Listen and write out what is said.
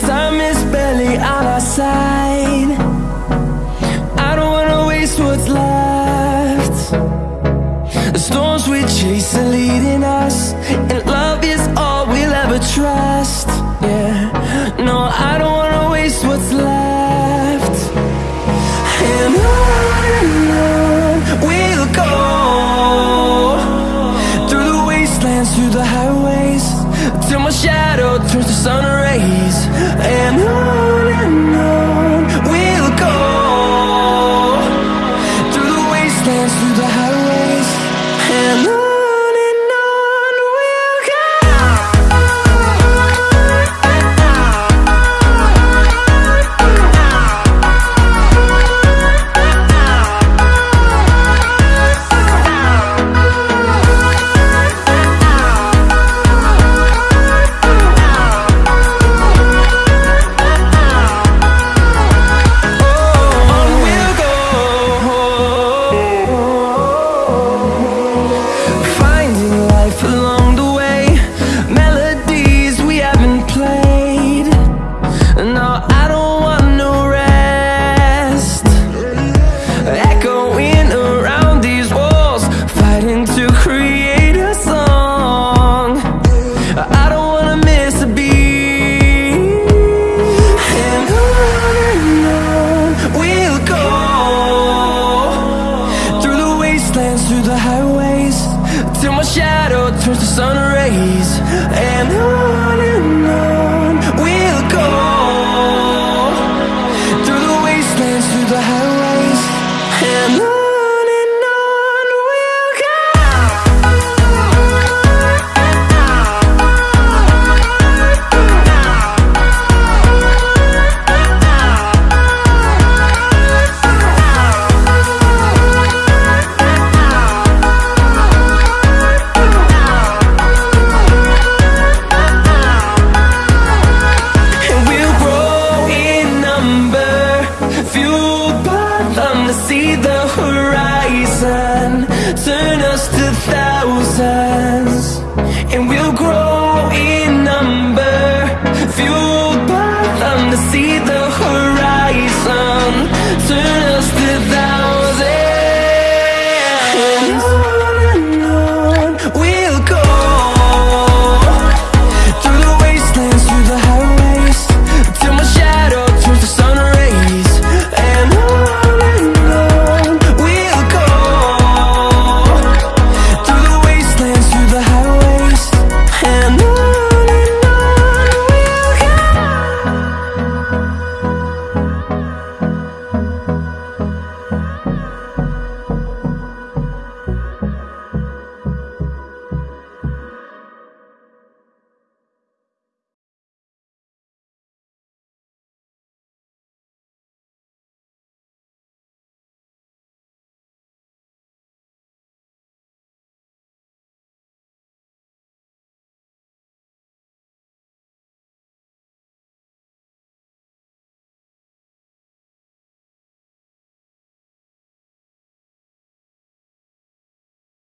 Time is barely on our side. I don't wanna waste what's left. The storms we chase are leading us And love is all we'll ever trust. the sun rays and